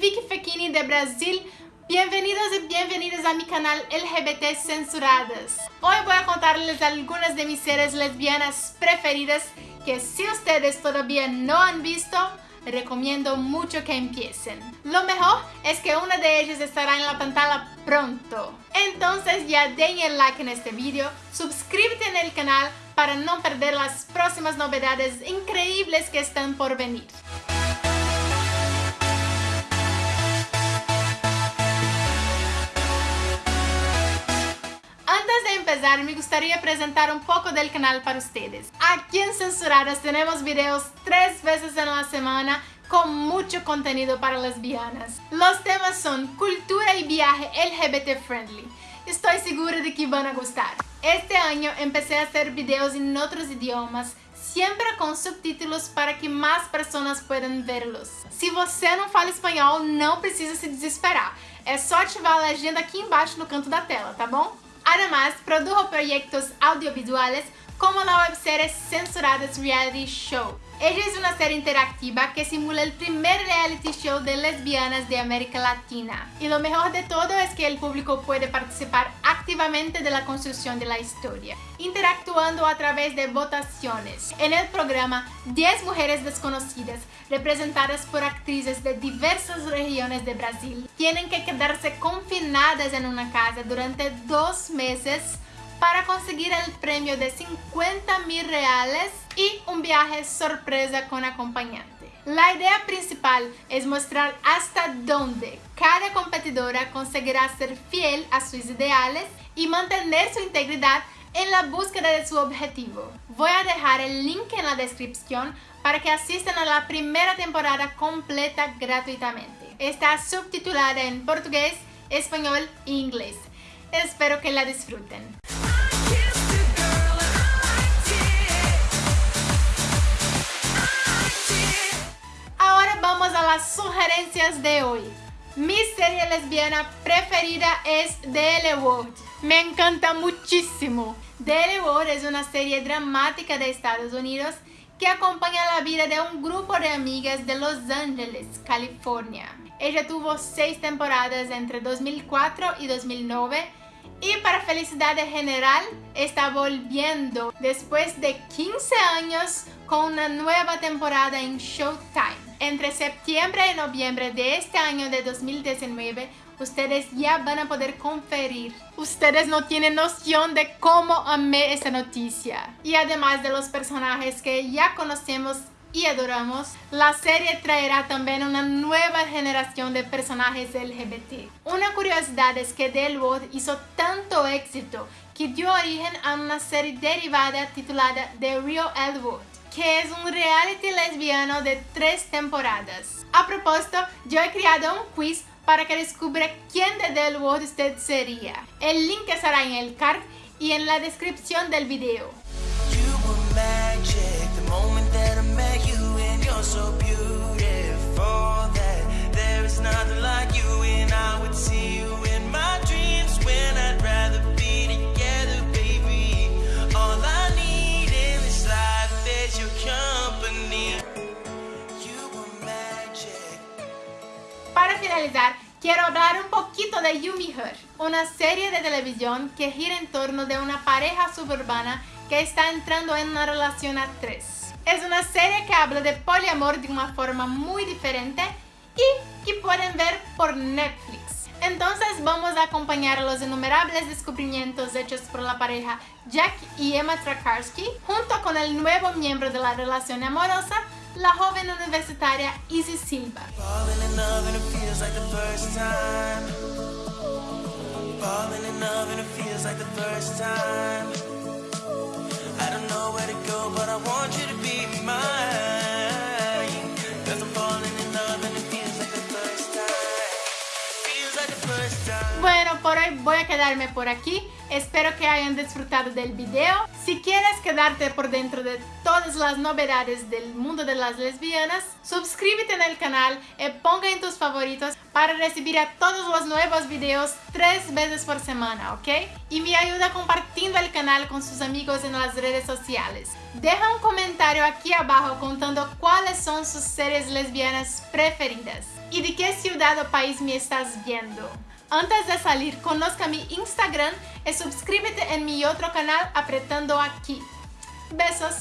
Vicky Fekini de Brasil. Bienvenidos y bienvenidas a mi canal LGBT Censuradas. Hoy voy a contarles algunas de mis series lesbianas preferidas que si ustedes todavía no han visto, recomiendo mucho que empiecen. Lo mejor es que una de ellas estará en la pantalla pronto. Entonces ya den el like en este video, suscríbete en el canal para no perder las próximas novedades increíbles que están por venir. De empezar, me gustaría presentar un poco del canal para ustedes. Aquí en Censuradas tenemos videos tres veces en la semana con mucho contenido para lesbianas. Los temas son cultura y viaje LGBT friendly. Estoy segura de que van a gustar. Este año empecé a hacer videos en otros idiomas, siempre con subtítulos para que más personas puedan verlos. Se você não fala espanhol, não precisa se desesperar. É só ativar a legenda aqui embaixo no canto da tela, tá bom? Además, produjo proyectos audiovisuales como la webserie Censuradas Reality Show. Ella es una serie interactiva que simula el primer reality show de lesbianas de América Latina. Y lo mejor de todo es que el público puede participar activamente de la construcción de la historia, interactuando a través de votaciones. En el programa, 10 mujeres desconocidas, representadas por actrices de diversas regiones de Brasil, tienen que quedarse confinadas en una casa durante dos meses para conseguir el premio de 50 mil reales y un viaje sorpresa con acompañante. La idea principal es mostrar hasta dónde cada competidora conseguirá ser fiel a sus ideales y mantener su integridad en la búsqueda de su objetivo. Voy a dejar el link en la descripción para que asistan a la primera temporada completa gratuitamente. Está subtitulada en portugués, español e inglés. Espero que la disfruten. Sugerencias de hoy. Mi serie lesbiana preferida es The L Word. Me encanta muchísimo. The L Word es una serie dramática de Estados Unidos que acompaña la vida de un grupo de amigas de Los Ángeles, California. Ella tuvo seis temporadas entre 2004 y 2009 y para felicidad general está volviendo después de 15 años con una nueva temporada en Showtime. Entre septiembre y noviembre de este año de 2019, ustedes ya van a poder conferir. Ustedes no tienen noción de cómo amé esta noticia. Y además de los personajes que ya conocemos y adoramos, la serie traerá también una nueva generación de personajes LGBT. Una curiosidad es que Del hizo tanto éxito que dio origen a una serie derivada titulada The Real Elwood que es un reality lesbiano de tres temporadas. A propósito, yo he creado un quiz para que descubra quién de Del World sería. El link estará en el card y en la descripción del video. Quiero hablar un poquito de Yumi Her, una serie de televisión que gira en torno de una pareja suburbana que está entrando en una relación a tres. Es una serie que habla de poliamor de una forma muy diferente y que pueden ver por Netflix. Entonces vamos a acompañar los innumerables descubrimientos hechos por la pareja Jack y Emma Trakarsky junto con el nuevo miembro de la relación amorosa la joven universitaria Izzy Silva. Bueno, por hoy voy a quedarme por aquí. Espero que hayan disfrutado del video. Si quieres quedarte por dentro de todas las novedades del mundo de las lesbianas, suscríbete en el canal y ponga en tus favoritos para recibir a todos los nuevos videos tres veces por semana, ¿ok? Y me ayuda compartiendo el canal con sus amigos en las redes sociales. Deja un comentario aquí abajo contando cuáles son sus series lesbianas preferidas y de qué ciudad o país me estás viendo. Antes de salir, conozca mi Instagram y suscríbete en mi otro canal apretando aquí. Besos!